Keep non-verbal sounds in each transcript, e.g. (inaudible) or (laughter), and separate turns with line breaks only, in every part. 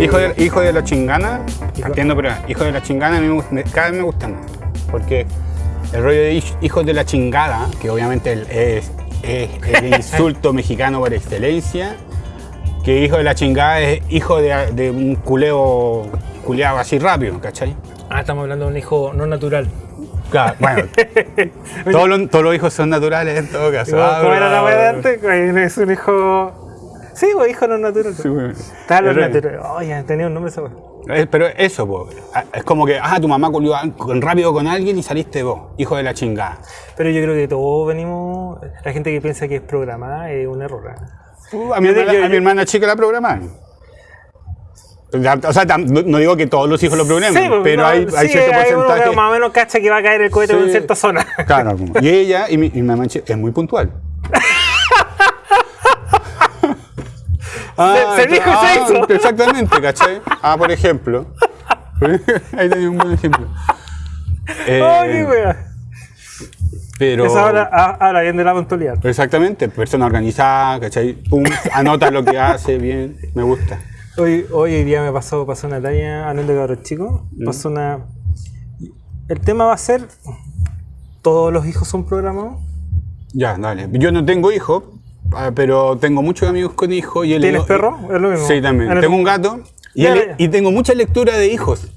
Hijo de, hijo de la chingana, entiendo, pero hijo de la chingana a mí me gusta- cada vez me gusta más. Porque el rollo de hij- hijos de la chingada, que obviamente es, es el (laughs) insulto mexicano por excelencia, que hijo de la chingada es hijo de, de un culeo culeado así rápido, ¿cachai?
Ah, estamos hablando de un hijo no natural.
Claro, bueno, (laughs) todos los, todos los hijos son naturales en todo caso.
¿Cómo,
Ah,
era la de antes? Es un hijo. Sí, pues hijo no natural.
Sí, bueno.
Está lo
El rollo.
natural. Oye, tenía un nombre esa.
Eh, Pero eso, po, ah, es como que, ah, tu mamá con- rápido con alguien y saliste vos, hijo de la chingada.
Pero yo creo que todos venimos. La gente que piensa que es programada es un error. ¿eh?
Uh, a, mi hermana,
yo-
a mi hermana chica la programaron. O sea, no, digo que todos los hijos lo programen,
pues,
pero
no,
hay, hay
sí,
cierto
hay uno
porcentaje.
que más o menos cacha que va a caer el cohete
Sí.
en cierta zona.
Claro, (laughs) y ella y mi, y mi mamá es muy puntual.
Se- se dijo y se hizo.
Exactamente, ¿cachai? Ah, por ejemplo. (laughs) Ahí tenía un buen ejemplo. Eh, (laughs)
Oh, qué wea.
pero,
Eso habla, ah, habla bien de la puntualidad.
Exactamente, persona organizada, ¿cachai? Pum, anota lo que hace bien, me gusta.
Hoy, hoy hoy día me pasó, pasó una talla, hablando de cabros chicos,
Mm.
pasó una... El tema va a ser, ¿todos los hijos son programados?
Ya, dale. Yo no tengo hijos, ah, pero tengo muchos amigos con hijos. Y
¿Tienes perro? Es lo mismo.
Sí, también.
Eres-
Tengo un gato y,
Ya,
he le-
ya.
y tengo mucha lectura de hijos.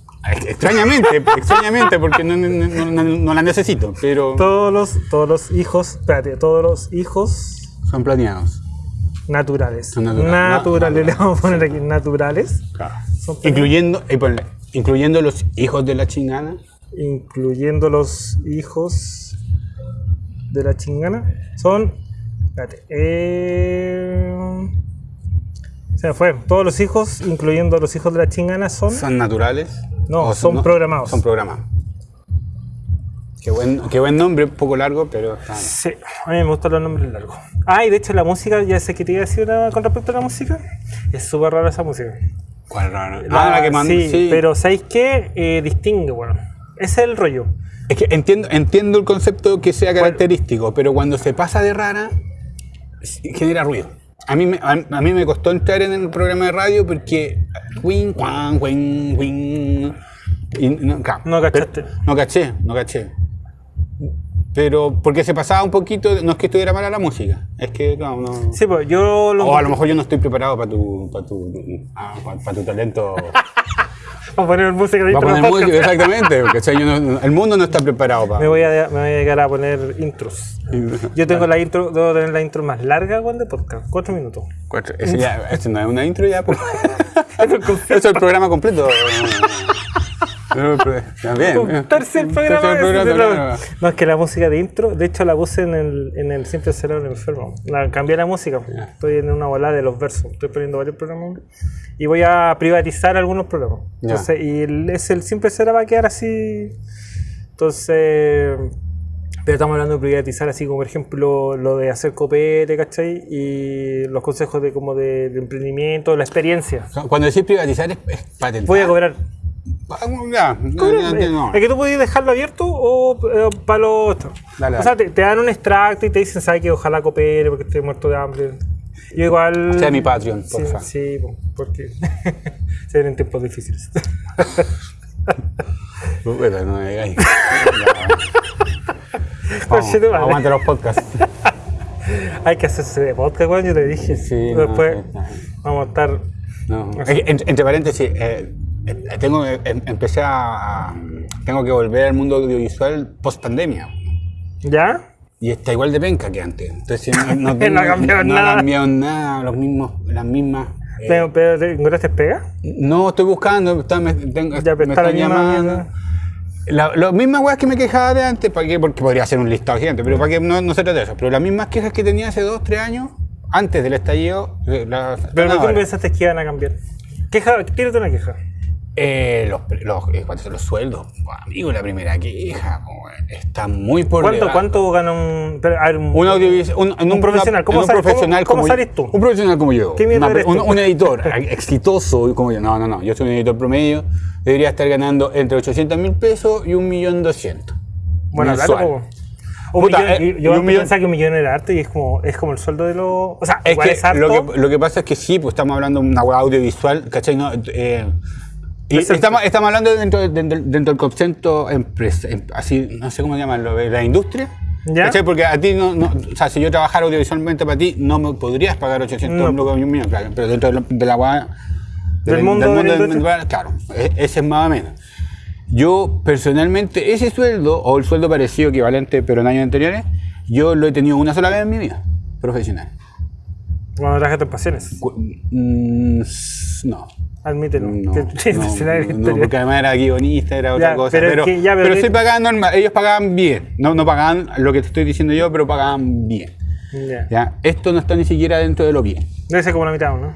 Extrañamente, (laughs) extrañamente, porque no, no- no- no- no la necesito, pero
Todos los, todos los hijos, espérate, todos los hijos
son planeados.
naturales.
Son naturales.
Naturales,
Na-
le vamos a poner aquí, naturales. Son planeados.
Incluyendo, y ponle, incluyendo los hijos de la chingana.
incluyendo los hijos de la chingana, son. Espérate. eh, se me fue. Todos los hijos, incluyendo los hijos de la chingana, son.
¿Son naturales?
No,
¿O
son programados.
Son programados. Qué buen, qué buen nombre, un poco largo, pero está.
Sí, a mí me gustan los nombres largos. Ah, y de hecho la música, ya sé que te iba a decir una- con respecto a la música. Es súper rara esa música.
¿Cuál raro? Ah, la que
sí,
sí.
pero ¿sabéis qué? Eh, distingue, bueno. Ese es el rollo.
Es que entiendo, entiendo el concepto que sea característico, pero cuando se pasa de rara, (laughs) genera ruido. A mí, me, a, a mí me costó entrar en el programa de radio porque. Wing, guan, wing, wing, y no,
No cachaste.
pero- no caché, no caché. Pero porque se pasaba un poquito, no es que estuviera mala la música, es que no, no.
Sí, pues yo lo.
O a lo mejor yo no estoy preparado para tu, para tu, ah, para tu talento. (laughs) (laughs)
Vamos a poner música de
Para
intro
poner
podcast.
música, exactamente. Porque, o sea, yo no- el mundo no está preparado para.
Me voy, a, me voy a dedicar a poner intros. Yo tengo la intro, debo tener la intro más larga igual de podcast, cuatro minutos.
Cuatro. Ese ya, este no es una intro ya, pues. (laughs) Eso es el programa completo. (laughs)
Un tercer programa.
Tercer programa,
programa. No, es que la música de intro, de hecho la puse en el, en el Siempre será un enfermo. La, cambié la música, estoy en una volada de los versos, estoy poniendo varios programas y voy a privatizar algunos programas. Entonces, y el, es el Siempre será va a quedar así. Entonces, pero estamos hablando de privatizar así como por ejemplo lo de hacer copete, ¿cachai? Y los consejos de como de, de emprendimiento, la experiencia.
Cuando decís privatizar es, es patentar.
Voy a cobrar.
Ya, no, no.
Es que tú puedes dejarlo abierto o para lo otro.
Dale,
o sea, te, te dan un extracto y te dicen, ¿sabes que Ojalá coopere porque estoy muerto de hambre. Yo igual...
Sea mi Patreon,
Sí,
porfa.
sí, po, porque (laughs) se vienen tiempos difíciles. (laughs)
Puta, no me digáis. (laughs) Aguanta los podcasts.
Hay que hacerse de podcast, weón, yo te dije.
Sí,
Después
no.
vamos a estar...
No. Entre, entre paréntesis, eh, eh, tengo, eh, empecé a, Tengo que volver al mundo audiovisual post pandemia.
¿Ya?
Y está igual de penca que antes. Entonces no, no, (laughs)
No ha cambiado
no
nada.
ha cambiado nada, los mismos, las mismas. eh,
Pero, pero ¿te encontraste pega?
no estoy buscando, está- me, tengo-
Ya,
me están llamando. La- Las mismas weas que me quejaba de antes, ¿para qué? Porque podría ser un listado gigante, pero para que no, no se trata de eso. Pero las mismas quejas que tenía hace dos, tres años, antes del estallido, eh,
Pero ¿por qué pensaste que iban a cambiar? Queja, tírate una queja.
Eh, los, los, eh, ¿Cuántos son los sueldos? Amigo, la primera queja, está muy por
¿Cuánto,
debajo.
¿Cuánto gana un, un,
audiovisual, un,
profesional? ¿Cómo
un profesional
cómo- cómo
como
sales tú?
Un profesional como yo.
¿Qué
Una-
eres
un,
tú?
un (laughs) editor exitoso como yo. No, no, no. Yo soy un editor promedio. Debería estar ganando entre 800 mil pesos y 1.200.000.
Buena plata,
mensual.
po. Un
Puta,
millón-
eh,
yo
y un
antes
millón-
pensaba que un millón era harto y es como, es como el sueldo de los. O sea,
Es
igual
que,
es harto.
lo que lo que pasa es que sí, pues estamos hablando de una web audiovisual, ¿cachai? No, eh, y estamos, estamos hablando dentro, de- dentro, dentro del concepto empresa, em- así, no sé cómo llamarlo, de la industria.
¿Ya?
Porque a ti no, no- o sea, si yo trabajara audiovisualmente para ti, no me podrías pagar 800
No.
y un millón, claro, pero dentro de, lo- de la web
Del mundo de la
del- claro, e- ese es más o menos. Yo personalmente, ese sueldo, o el sueldo parecido, equivalente, pero en años anteriores, yo lo he tenido una sola vez en mi vida profesional.
Cuando trabajaste en pasiones.
Cu- mm, no.
Admítelo.
No,
Que-
no, (laughs) no, porque además era guionista, era otra
Ya,
cosa.
pero
Pero,
que ya, pero
pero sí pagaban normal, ellos pagaban bien. No, no pagaban lo que te estoy diciendo yo, pero pagaban bien.
Ya.
¿ya? Esto no está ni siquiera dentro de lo bien.
Debe ser como la mitad, ¿no?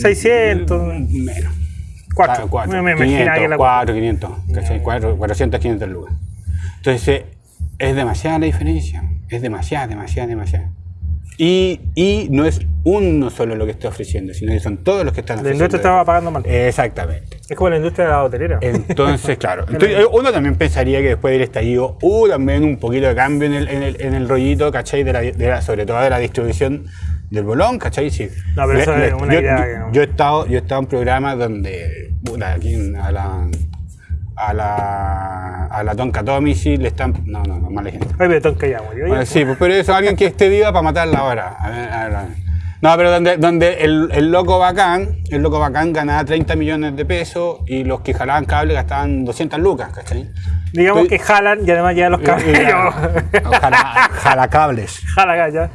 600.
Menos.
Cuatro.
Claro, cuatro.
Me, me imaginaba
500,
que la
4, 500, ¿cachai? Cuatro, 400, 500 lucas. Entonces, es demasiada la diferencia. Es demasiada, demasiada, demasiada. Y, y no es uno solo lo que está ofreciendo, sino que son todos los que están
La
ofreciendo.
industria estaba pagando mal.
Exactamente.
Es como la industria de la hotelera.
Entonces, (laughs) claro. Entonces, eh, uno también pensaría que después del estallido hubo también un poquito de cambio en el, en el, en el rollito, ¿cachai? De la, de la- sobre todo de la distribución del bolón, ¿cachai? Sí.
No, pero eso es una
yo,
idea
yo-
que no.
yo he estado, yo he estado en programas donde, puta, aquí en- a la a la Tonka Tommy sí le están no no no mal ejemplo
Ay, pero tonca ya murió.
Bueno, sí pues, pero eso alguien que esté viva para matarla ahora A ver, a ver, a ver. no pero donde donde el, el loco bacán el loco bacán ganaba 30 millones de pesos y los que jalaban cable gastaban 200 lucas ¿cachai?
Digamos
Estoy-
que jalan y además llevan los
Y- y-
cabellos.
Jala, jalacables.
Jala ya.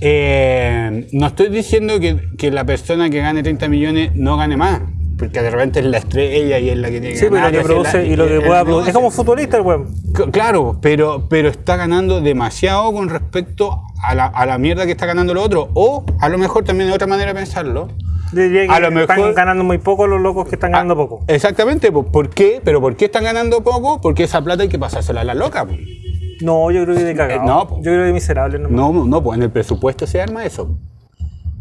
Eh, no estoy diciendo que, que la persona que gane 30 millones no gane más, porque de repente es la estrella y es la que tiene que
Sí, pero
ganar,
lo que
es la-
produce y lo que
el
pueda producir. Es como futbolista el weón.
Claro, pero, pero está ganando demasiado con respecto a la, a la mierda que está ganando lo otro. O a lo mejor también de otra manera de pensarlo.
Diría que
A lo
están
mejor-
ganando muy poco los locos que están ganando
Ah,
poco.
Exactamente, ¿por qué? ¿Pero por qué están ganando poco? Porque esa plata hay que pasársela a la loca.
No, yo creo que de cagado.
Eh, no,
yo creo que miserable. nomás.
No, no, pues en el presupuesto se arma eso.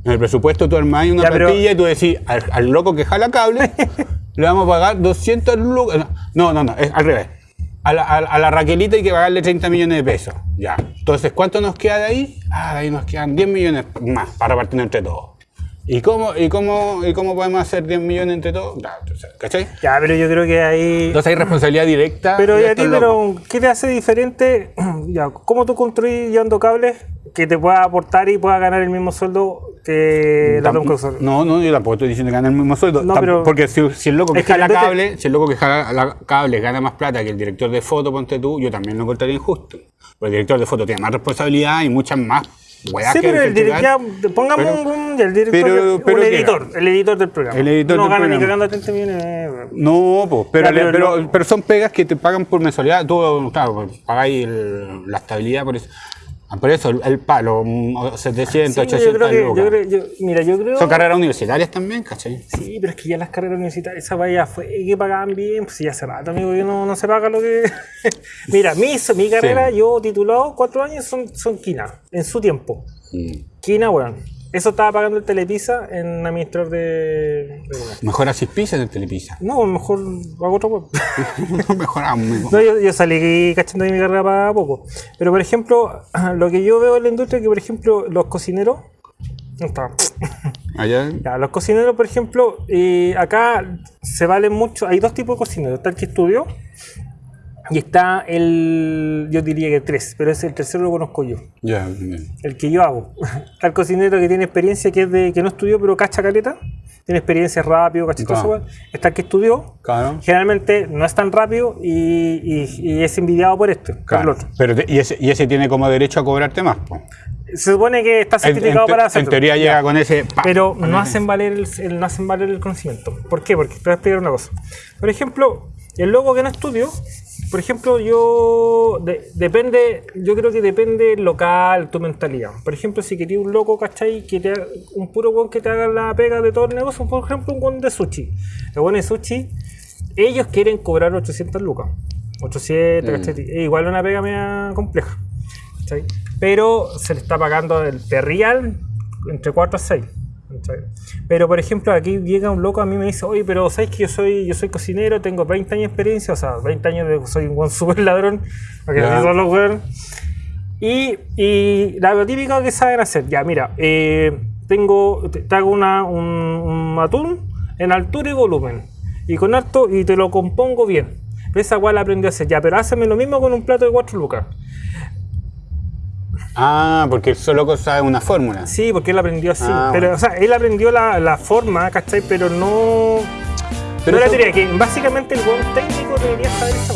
En el presupuesto tú armas una
Ya, pero-
plantilla y tú decís al, al loco que jala cable (laughs) le vamos a pagar 200 lucas. No, no, no, es al revés. A la, a, a la Raquelita hay que pagarle 30 millones de pesos. Ya. Entonces, ¿cuánto nos queda de ahí? Ah, de ahí nos quedan 10 millones más para repartir entre todos. ¿Y cómo, y, cómo, ¿Y cómo podemos hacer 10 millones entre todos? Entonces, ¿Cachai?
Ya, pero yo creo que ahí.
Entonces hay responsabilidad directa.
Pero y a ti, pero ¿qué te hace diferente? (clears throat) ya, ¿Cómo tú construís llevando cables que te pueda aportar y pueda ganar el mismo sueldo la
Tampoco-
Tonka?
No, no, yo tampoco estoy diciendo que gane el mismo sueldo.
No,
Tam-
pero-
porque si, si el loco que
Es que
jala
entonces-
cable, si el loco que jala cable gana más plata que el director de foto, ponte tú, yo también lo encontraría injusto. Porque el director de foto tiene más responsabilidad y muchas más
Sí, pero el director, ya, pongamos
Pero-
un, el director,
pero- pero
un
¿qué
editor, el editor del programa.
El editor
no
del
gana ni cagando 30 millones. eh,
No, pues, pero,
Ya, pero
son pegas que te pagan por mensualidad. Tú, claro, pagáis el- la estabilidad por eso. Ah, Por eso, el, el palo, mm, 700,
Sí,
800
yo creo que,
lucas.
yo creo, yo- mira, yo creo.
Son carreras universitarias también, ¿cachai?
Sí, pero es que ya las carreras universitarias, esa vaya fue que pagaban bien, pues ya hace rato, amigo, que no, no se paga lo que. (laughs) Mira, mi, mi carrera, yo titulado cuatro años, son, son quina, en su tiempo.
Mm.
Quina, weón. Eso estaba pagando el Telepisa en administrador de. de.
Mejor así pizzas en Telepisa.
No, mejor hago otro web. (laughs)
Mejor un-
No, yo, yo salí cachando de mi carrera para poco. Pero, por ejemplo, (clears throat) lo que yo veo en la industria es que, por ejemplo, los cocineros. No está. (laughs)
Allá.
Ya, los cocineros, por ejemplo, eh, acá se valen mucho. Hay dos tipos de cocineros. Está el que estudió y está el. Yo diría que tres, pero ese el tercero lo conozco yo.
Ya, bien.
El que yo hago. (laughs) Está el cocinero que tiene experiencia, que es de que no estudió, pero cacha caleta. Tiene experiencia rápido, cacha todo
Claro.
Está el que estudió.
Claro.
Generalmente no es tan rápido y, y- y es envidiado por esto, por el
Claro.
otro.
Pero te- y, ese, y ese tiene como derecho a cobrarte más. po.
Se supone que está
En, en
certificado para
en
hacerlo.
teoría llega con ese.
Pero no hacen valer el, el- no hacen valer el conocimiento. ¿Por qué? Porque te voy a explicar una cosa. Por ejemplo, el loco que no estudio, por ejemplo, yo de- depende, yo creo que depende local, tu mentalidad. Por ejemplo, si querías un loco, ¿cachai? Que te haga- un puro weón que te haga la pega de todo el negocio, por ejemplo, un weón de sushi. El weón de sushi, ellos quieren cobrar 800 lucas. 800, ¿cachai? Es igual una pega media compleja. ¿cachai? Pero se le está pagando el perrial entre 4 a 6. ¿Cachai? Pero por ejemplo, aquí llega un loco a mí y me dice, oye, pero ¿sabes que yo soy, yo soy cocinero, tengo 20 años de experiencia, o sea, 20 años de soy un buen super ladrón, porque así son los. Y, y la lo típico que saben hacer, ya, mira, eh, tengo, te, hago una, un, un atún en altura y volumen, y con harto, y te lo compongo bien. Esa weá la aprendí a hacer, ya, pero hazme lo mismo con un plato de 4 lucas.
Ah, porque el solo loco sabe una fórmula.
Sí, porque él aprendió así.
Ah,
pero,
bueno.
o sea, él aprendió la, la forma, ¿cachai? Pero no.
Pero
no la teoría, que básicamente el buen técnico debería saber esa.